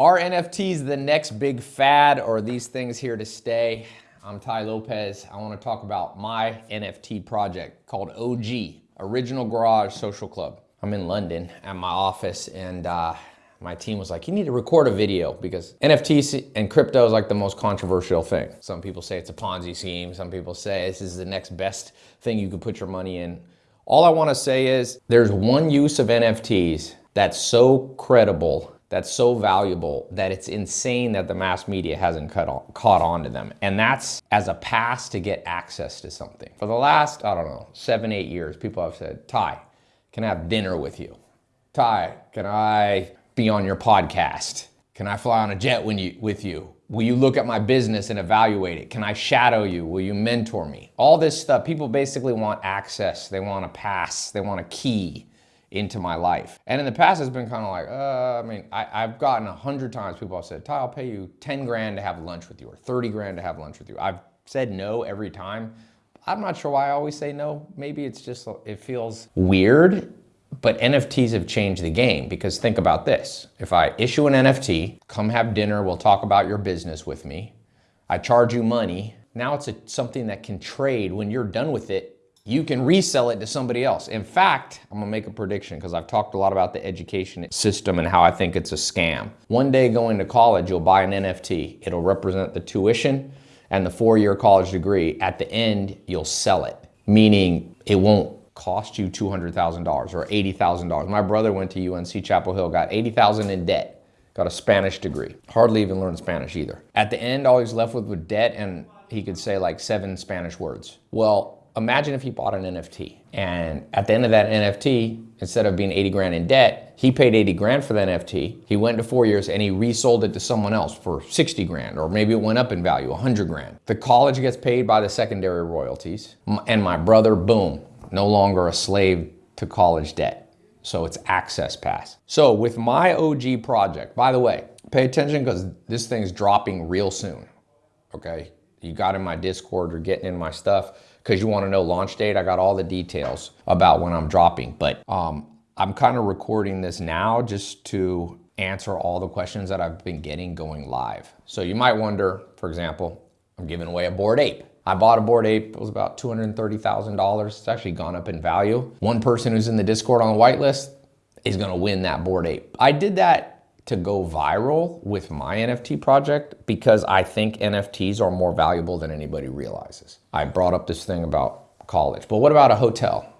Are NFTs the next big fad or are these things here to stay? I'm Tai Lopez. I want to talk about my NFT project called OG, Original Garage Social Club. I'm in London at my office and uh, my team was like, you need to record a video because NFTs and crypto is like the most controversial thing. Some people say it's a Ponzi scheme. Some people say this is the next best thing you could put your money in. All I wanna say is there's one use of NFTs that's so credible that's so valuable that it's insane that the mass media hasn't on, caught on to them. And that's as a pass to get access to something. For the last, I don't know, seven, eight years, people have said, Tai, can I have dinner with you? Tai, can I be on your podcast? Can I fly on a jet you, with you? Will you look at my business and evaluate it? Can I shadow you? Will you mentor me? All this stuff, people basically want access. They want a pass. They want a key into my life. And in the past, it's been kind of like, uh, I mean, I, have gotten a hundred times people have said, Tai, I'll pay you 10 grand to have lunch with you or 30 grand to have lunch with you. I've said no every time. I'm not sure why I always say no. Maybe it's just, it feels weird but NFTs have changed the game because think about this. If I issue an NFT, come have dinner, we'll talk about your business with me. I charge you money. Now it's a, something that can trade. When you're done with it, you can resell it to somebody else. In fact, I'm gonna make a prediction because I've talked a lot about the education system and how I think it's a scam. One day going to college, you'll buy an NFT. It'll represent the tuition and the four-year college degree. At the end, you'll sell it, meaning it won't cost you $200,000 or $80,000. My brother went to UNC Chapel Hill, got 80,000 in debt, got a Spanish degree. Hardly even learned Spanish either. At the end, all he's left with was debt and he could say like seven Spanish words. Well, imagine if he bought an NFT and at the end of that NFT, instead of being 80 grand in debt, he paid 80 grand for the NFT. He went to four years and he resold it to someone else for 60 grand, or maybe it went up in value, 100 grand. The college gets paid by the secondary royalties and my brother, boom, no longer a slave to college debt. So it's access pass. So with my OG project, by the way, pay attention because this thing's dropping real soon, okay? You got in my Discord, you're getting in my stuff because you want to know launch date. I got all the details about when I'm dropping, but um, I'm kind of recording this now just to answer all the questions that I've been getting going live. So you might wonder, for example, I'm giving away a Bored Ape. I bought a Bored Ape, it was about $230,000. It's actually gone up in value. One person who's in the Discord on the whitelist is gonna win that Bored Ape. I did that to go viral with my NFT project because I think NFTs are more valuable than anybody realizes. I brought up this thing about college, but what about a hotel?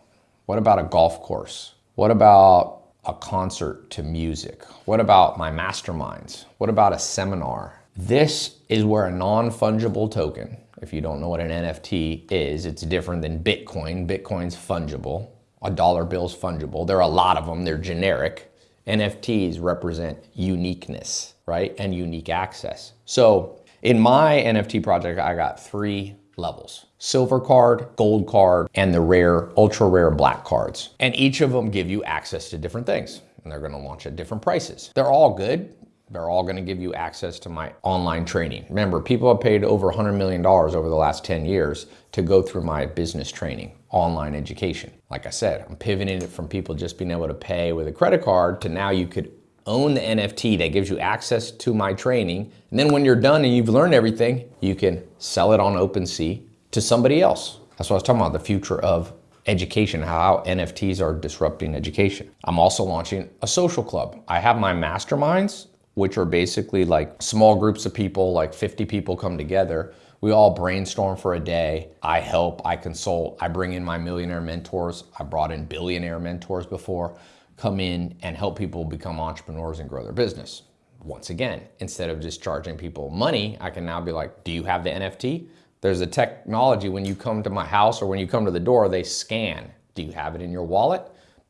What about a golf course? What about a concert to music? What about my masterminds? What about a seminar? This is where a non-fungible token if you don't know what an NFT is, it's different than Bitcoin. Bitcoin's fungible. A dollar bill's fungible. There are a lot of them. They're generic. NFTs represent uniqueness, right? And unique access. So in my NFT project, I got three levels. Silver card, gold card, and the rare, ultra rare black cards. And each of them give you access to different things. And they're gonna launch at different prices. They're all good. They're all gonna give you access to my online training. Remember, people have paid over $100 million over the last 10 years to go through my business training, online education. Like I said, I'm pivoting it from people just being able to pay with a credit card to now you could own the NFT that gives you access to my training. And then when you're done and you've learned everything, you can sell it on OpenSea to somebody else. That's what I was talking about, the future of education, how NFTs are disrupting education. I'm also launching a social club. I have my masterminds which are basically like small groups of people, like 50 people come together. We all brainstorm for a day. I help, I consult, I bring in my millionaire mentors. I brought in billionaire mentors before, come in and help people become entrepreneurs and grow their business. Once again, instead of just charging people money, I can now be like, do you have the NFT? There's a technology when you come to my house or when you come to the door, they scan. Do you have it in your wallet?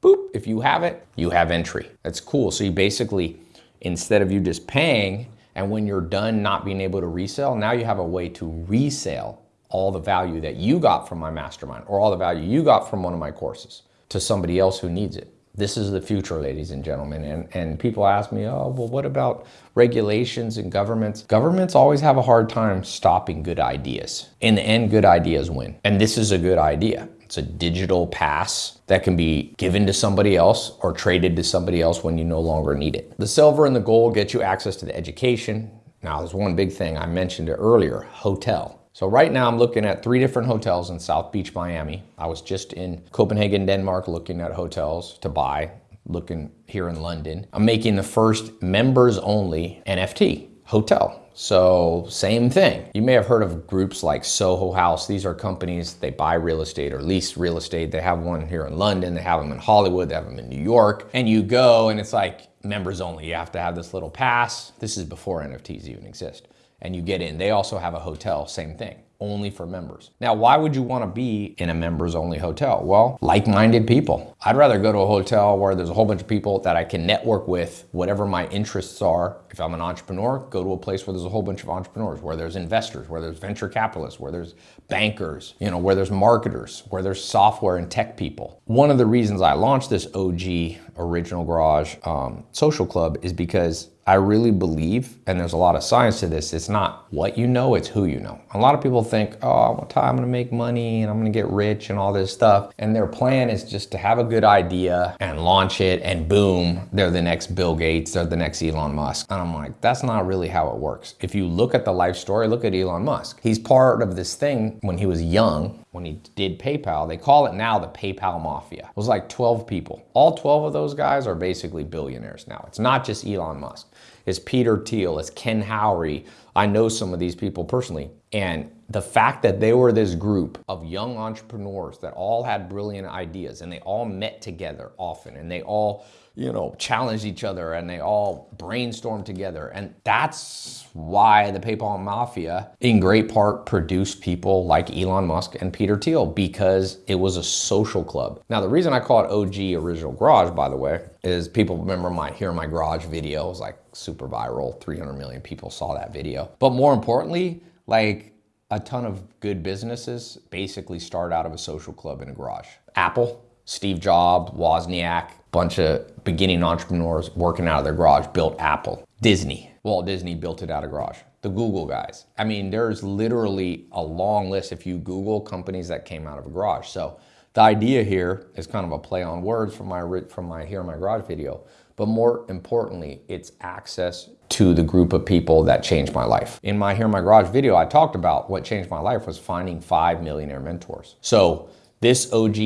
Boop, if you have it, you have entry. That's cool. So you basically instead of you just paying and when you're done not being able to resell, now you have a way to resell all the value that you got from my mastermind or all the value you got from one of my courses to somebody else who needs it. This is the future, ladies and gentlemen. And, and people ask me, oh, well, what about regulations and governments? Governments always have a hard time stopping good ideas. In the end, good ideas win. And this is a good idea. It's a digital pass that can be given to somebody else or traded to somebody else when you no longer need it. The silver and the gold get you access to the education. Now, there's one big thing I mentioned earlier, hotel. So right now I'm looking at three different hotels in South Beach, Miami. I was just in Copenhagen, Denmark, looking at hotels to buy, looking here in London. I'm making the first members only NFT hotel. So same thing. You may have heard of groups like Soho House. These are companies, they buy real estate or lease real estate. They have one here in London, they have them in Hollywood, they have them in New York. And you go and it's like members only. You have to have this little pass. This is before NFTs even exist. And you get in. They also have a hotel, same thing only for members. Now, why would you want to be in a members only hotel? Well, like-minded people. I'd rather go to a hotel where there's a whole bunch of people that I can network with, whatever my interests are. If I'm an entrepreneur, go to a place where there's a whole bunch of entrepreneurs, where there's investors, where there's venture capitalists, where there's bankers, you know, where there's marketers, where there's software and tech people. One of the reasons I launched this OG Original Garage um, social club is because I really believe, and there's a lot of science to this, it's not what you know, it's who you know. A lot of people think, oh, I'm gonna make money and I'm gonna get rich and all this stuff. And their plan is just to have a good idea and launch it and boom, they're the next Bill Gates, they're the next Elon Musk. And I'm like, that's not really how it works. If you look at the life story, look at Elon Musk. He's part of this thing when he was young, when he did PayPal, they call it now the PayPal Mafia. It was like 12 people. All 12 of those guys are basically billionaires now. It's not just Elon Musk is Peter Thiel, is Ken Howery. I know some of these people personally. And the fact that they were this group of young entrepreneurs that all had brilliant ideas and they all met together often and they all you know, challenged each other and they all brainstormed together. And that's why the PayPal Mafia, in great part, produced people like Elon Musk and Peter Thiel because it was a social club. Now, the reason I call it OG Original Garage, by the way, is people remember my Here in My Garage video. It was like super viral. 300 million people saw that video. But more importantly, like a ton of good businesses basically start out of a social club in a garage. Apple, Steve Jobs, Wozniak, bunch of beginning entrepreneurs working out of their garage built Apple. Disney, Walt Disney built it out of garage. The Google guys. I mean, there's literally a long list if you Google companies that came out of a garage. So the idea here is kind of a play on words from my, from my Here in My Garage video, but more importantly, it's access to the group of people that changed my life. In my Here in My Garage video, I talked about what changed my life was finding five millionaire mentors. So this OG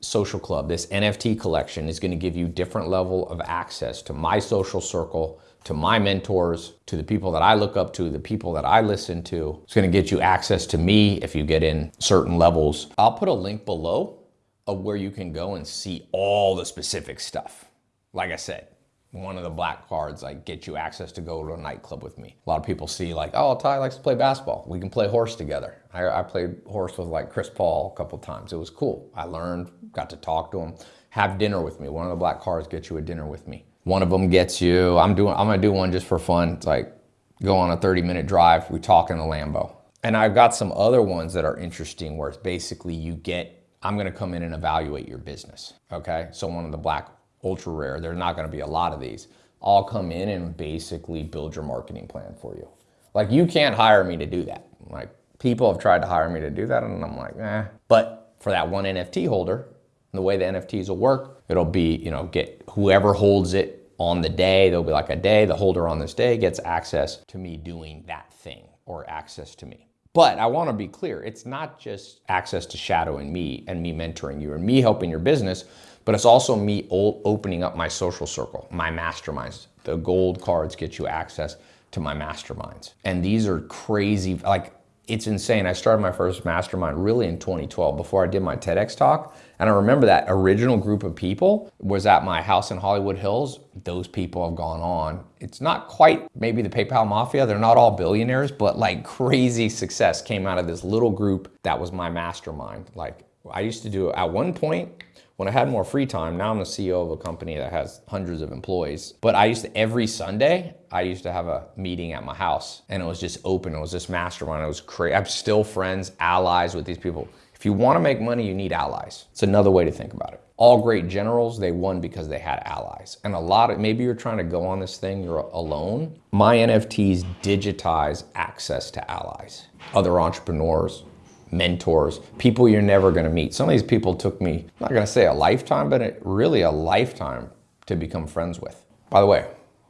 social club, this NFT collection is gonna give you different level of access to my social circle, to my mentors, to the people that I look up to, the people that I listen to. It's gonna get you access to me if you get in certain levels. I'll put a link below of where you can go and see all the specific stuff. Like I said, one of the black cards like get you access to go to a nightclub with me. A lot of people see like, oh, Tai likes to play basketball. We can play horse together. I, I played horse with like Chris Paul a couple times. It was cool. I learned, got to talk to him. Have dinner with me. One of the black cards gets you a dinner with me. One of them gets you, I'm doing, I'm gonna do one just for fun. It's like go on a 30 minute drive. We talk in a Lambo. And I've got some other ones that are interesting where it's basically you get, I'm gonna come in and evaluate your business. Okay. So one of the black ultra rare. There's not gonna be a lot of these. I'll come in and basically build your marketing plan for you. Like you can't hire me to do that. Like people have tried to hire me to do that and I'm like, eh. But for that one NFT holder, the way the NFTs will work, it'll be, you know, get whoever holds it on the day, there'll be like a day, the holder on this day gets access to me doing that thing or access to me. But I want to be clear, it's not just access to Shadow and me and me mentoring you and me helping your business, but it's also me opening up my social circle, my masterminds. The gold cards get you access to my masterminds. And these are crazy, like it's insane. I started my first mastermind really in 2012 before I did my TEDx talk. And I remember that original group of people was at my house in Hollywood Hills. Those people have gone on. It's not quite maybe the PayPal Mafia. They're not all billionaires, but like crazy success came out of this little group that was my mastermind. Like I used to do at one point, when I had more free time, now I'm the CEO of a company that has hundreds of employees. But I used to, every Sunday, I used to have a meeting at my house and it was just open. It was this mastermind. It was crazy. I'm still friends, allies with these people. If you want to make money, you need allies. It's another way to think about it. All great generals, they won because they had allies. And a lot of, maybe you're trying to go on this thing, you're alone. My NFTs digitize access to allies, other entrepreneurs, mentors, people you're never gonna meet. Some of these people took me, I'm not gonna say a lifetime, but it, really a lifetime to become friends with. By the way,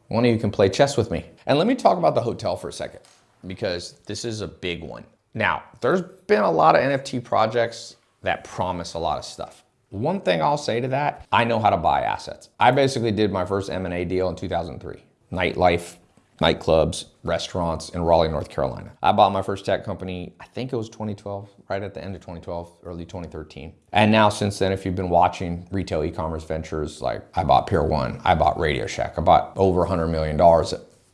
one of you can play chess with me. And let me talk about the hotel for a second, because this is a big one. Now, there's been a lot of NFT projects that promise a lot of stuff. One thing I'll say to that, I know how to buy assets. I basically did my first M&A deal in 2003. Nightlife, nightclubs, restaurants in Raleigh, North Carolina. I bought my first tech company, I think it was 2012, right at the end of 2012, early 2013. And now since then, if you've been watching retail e-commerce ventures, like I bought Pier One, I bought Radio Shack, I bought over $100 million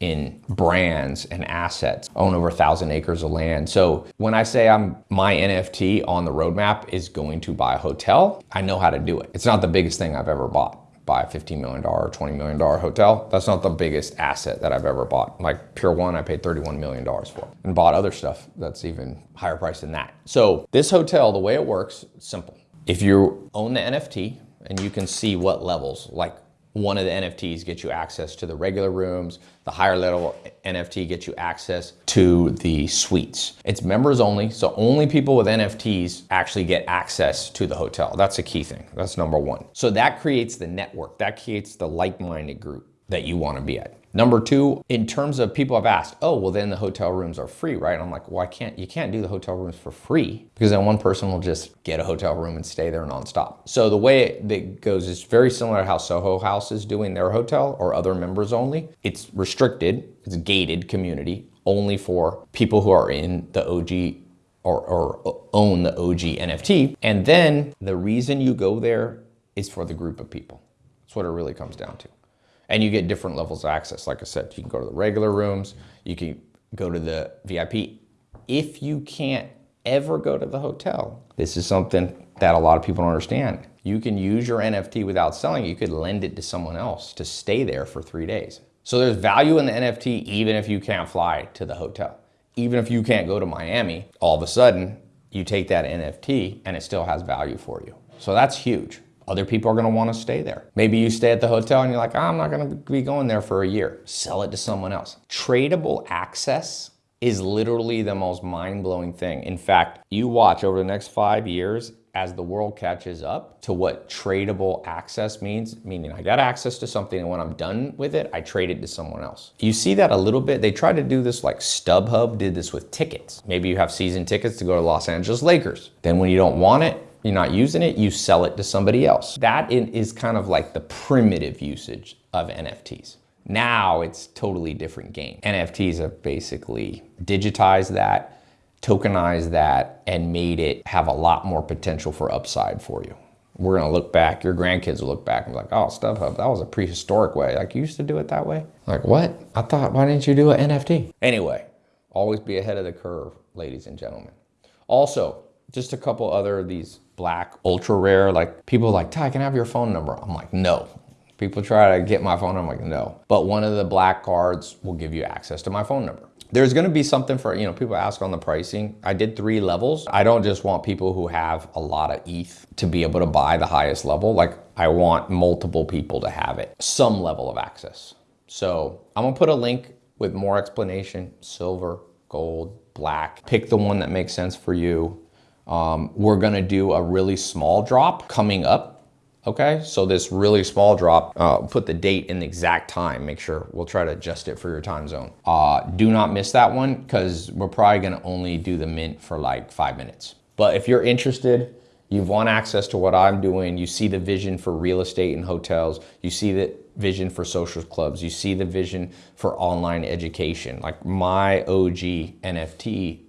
in brands and assets, own over a thousand acres of land. So when I say I'm my NFT on the roadmap is going to buy a hotel, I know how to do it. It's not the biggest thing I've ever bought buy a $15 million or $20 million hotel. That's not the biggest asset that I've ever bought. Like Pier One, I paid $31 million for and bought other stuff that's even higher price than that. So this hotel, the way it works, simple. If you own the NFT and you can see what levels, like one of the NFTs gets you access to the regular rooms. The higher level NFT gets you access to the suites. It's members only, so only people with NFTs actually get access to the hotel. That's a key thing. That's number one. So that creates the network. That creates the like-minded group that you want to be at. Number two, in terms of people have asked, oh, well then the hotel rooms are free, right? I'm like, well, I can't, you can't do the hotel rooms for free because then one person will just get a hotel room and stay there nonstop. So the way it goes is very similar to how Soho House is doing their hotel or other members only. It's restricted, it's gated community only for people who are in the OG or, or own the OG NFT. And then the reason you go there is for the group of people. That's what it really comes down to. And you get different levels of access. Like I said, you can go to the regular rooms, you can go to the VIP. If you can't ever go to the hotel, this is something that a lot of people don't understand. You can use your NFT without selling it. You could lend it to someone else to stay there for three days. So there's value in the NFT even if you can't fly to the hotel. Even if you can't go to Miami, all of a sudden you take that NFT and it still has value for you. So that's huge. Other people are gonna wanna stay there. Maybe you stay at the hotel and you're like, oh, I'm not gonna be going there for a year. Sell it to someone else. Tradable access is literally the most mind-blowing thing. In fact, you watch over the next five years as the world catches up to what tradable access means, meaning I got access to something and when I'm done with it, I trade it to someone else. You see that a little bit. They try to do this like StubHub did this with tickets. Maybe you have season tickets to go to Los Angeles Lakers. Then when you don't want it, you're not using it, you sell it to somebody else. That is kind of like the primitive usage of NFTs. Now it's totally different game. NFTs have basically digitized that, tokenized that, and made it have a lot more potential for upside for you. We're gonna look back, your grandkids will look back and be like, oh, StubHub, that was a prehistoric way. Like you used to do it that way? Like what? I thought, why didn't you do an NFT? Anyway, always be ahead of the curve, ladies and gentlemen. Also, just a couple other of these black, ultra rare, like people like, Tai, can I have your phone number? I'm like, no. People try to get my phone I'm like, no. But one of the black cards will give you access to my phone number. There's gonna be something for, you know, people ask on the pricing. I did three levels. I don't just want people who have a lot of ETH to be able to buy the highest level. Like I want multiple people to have it, some level of access. So I'm gonna put a link with more explanation, silver, gold, black. Pick the one that makes sense for you. Um, we're gonna do a really small drop coming up Okay, so this really small drop, uh, put the date in the exact time. Make sure we'll try to adjust it for your time zone. Uh, do not miss that one because we're probably gonna only do the mint for like five minutes. But if you're interested, you want access to what I'm doing, you see the vision for real estate and hotels, you see the vision for social clubs, you see the vision for online education. Like my OG NFT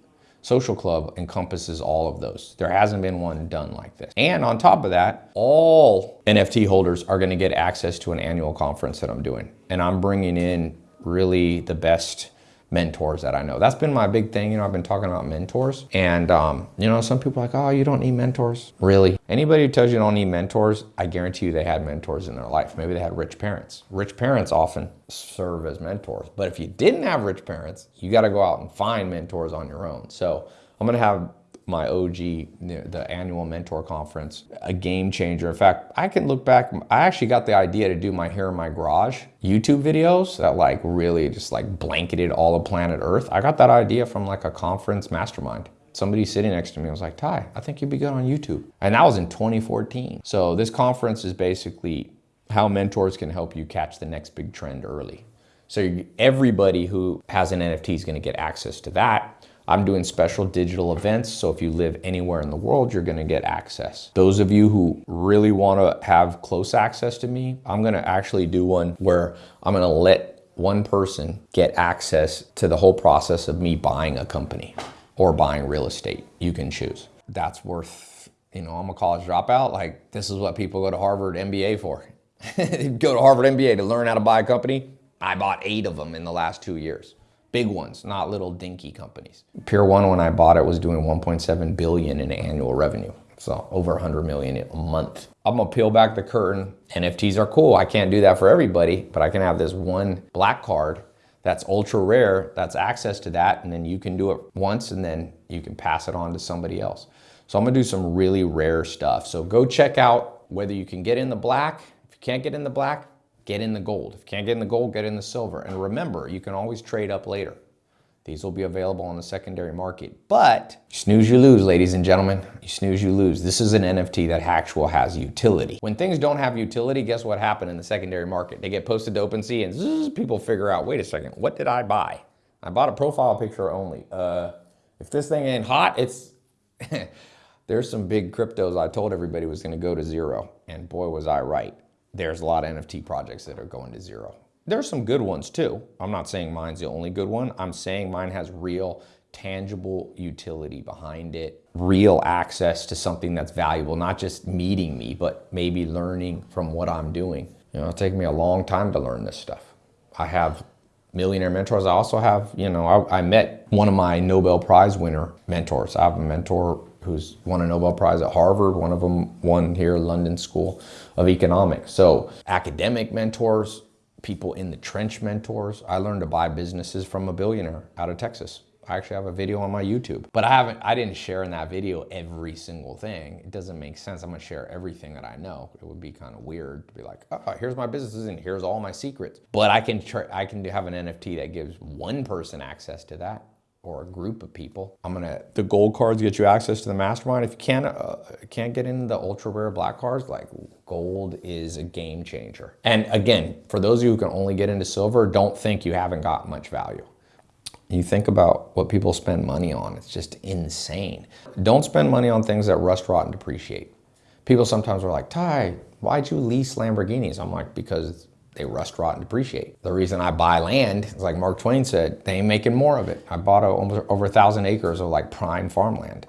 Social Club encompasses all of those. There hasn't been one done like this. And on top of that, all NFT holders are gonna get access to an annual conference that I'm doing. And I'm bringing in really the best mentors that I know. That's been my big thing. You know, I've been talking about mentors and, um, you know, some people like, oh, you don't need mentors. Really? Anybody who tells you you don't need mentors, I guarantee you they had mentors in their life. Maybe they had rich parents. Rich parents often serve as mentors. But if you didn't have rich parents, you got to go out and find mentors on your own. So I'm going to have my OG, the annual mentor conference, a game changer. In fact, I can look back, I actually got the idea to do my Here in My Garage YouTube videos that like really just like blanketed all of planet Earth. I got that idea from like a conference mastermind. somebody sitting next to me was like, Tai, I think you'd be good on YouTube. And that was in 2014. So this conference is basically how mentors can help you catch the next big trend early. So everybody who has an NFT is going to get access to that. I'm doing special digital events, so if you live anywhere in the world, you're gonna get access. Those of you who really wanna have close access to me, I'm gonna actually do one where I'm gonna let one person get access to the whole process of me buying a company or buying real estate. You can choose. That's worth, you know, I'm a college dropout. Like, this is what people go to Harvard MBA for. go to Harvard MBA to learn how to buy a company. I bought eight of them in the last two years. Big ones, not little dinky companies. Pier 1, when I bought it, was doing 1.7 billion in annual revenue. So over 100 million a month. I'm gonna peel back the curtain. NFTs are cool. I can't do that for everybody, but I can have this one black card that's ultra rare, that's access to that, and then you can do it once and then you can pass it on to somebody else. So I'm gonna do some really rare stuff. So go check out whether you can get in the black. If you can't get in the black, get in the gold. If you can't get in the gold, get in the silver. And remember, you can always trade up later. These will be available on the secondary market. But snooze, you lose, ladies and gentlemen. You snooze, you lose. This is an NFT that actual has utility. When things don't have utility, guess what happened in the secondary market? They get posted to OpenSea and zzz, people figure out, wait a second, what did I buy? I bought a profile picture only. Uh, if this thing ain't hot, it's... There's some big cryptos I told everybody was gonna go to zero. And boy, was I right there's a lot of NFT projects that are going to zero. There's some good ones too. I'm not saying mine's the only good one. I'm saying mine has real tangible utility behind it, real access to something that's valuable, not just meeting me, but maybe learning from what I'm doing. You know, it'll take me a long time to learn this stuff. I have millionaire mentors. I also have, you know, I, I met one of my Nobel Prize winner mentors. I have a mentor who's won a Nobel Prize at Harvard. One of them won here London School of Economics. So academic mentors, people in the trench mentors. I learned to buy businesses from a billionaire out of Texas. I actually have a video on my YouTube, but I haven't, I didn't share in that video every single thing. It doesn't make sense. I'm gonna share everything that I know. It would be kind of weird to be like, oh, here's my businesses and here's all my secrets. But I can, I can have an NFT that gives one person access to that or a group of people. I'm gonna, the gold cards get you access to the mastermind. If you can't, uh, can't get in the ultra rare black cards, like gold is a game changer. And again, for those of you who can only get into silver, don't think you haven't got much value. You think about what people spend money on, it's just insane. Don't spend money on things that rust, rot, and depreciate. People sometimes are like, Tai, why'd you lease Lamborghinis? I'm like, because they rust, rot, and depreciate. The reason I buy land is like Mark Twain said, they ain't making more of it. I bought a, almost over a thousand acres of like prime farmland.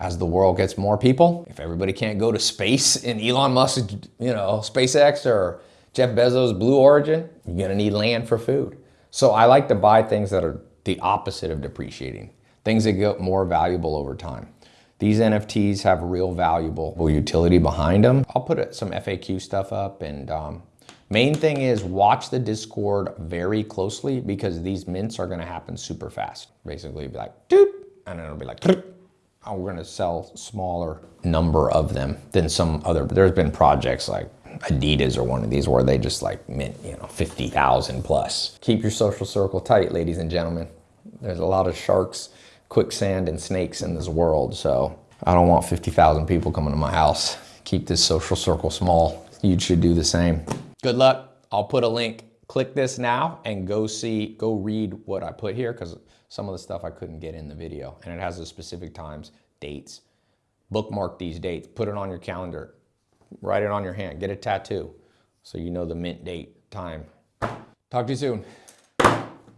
As the world gets more people, if everybody can't go to space in Elon Musk, you know, SpaceX or Jeff Bezos' Blue Origin, you're gonna need land for food. So I like to buy things that are the opposite of depreciating, things that get more valuable over time. These NFTs have real valuable utility behind them. I'll put some FAQ stuff up and um, Main thing is watch the Discord very closely because these mints are gonna happen super fast. Basically be like, doop, and it'll be like, oh, we're gonna sell smaller number of them than some other, there's been projects like Adidas or one of these where they just like mint, you know, 50,000 plus. Keep your social circle tight, ladies and gentlemen. There's a lot of sharks, quicksand, and snakes in this world, so I don't want 50,000 people coming to my house. Keep this social circle small. You should do the same. Good luck. I'll put a link. Click this now and go see, go read what I put here because some of the stuff I couldn't get in the video and it has the specific times, dates. Bookmark these dates, put it on your calendar, write it on your hand, get a tattoo so you know the mint date, time. Talk to you soon.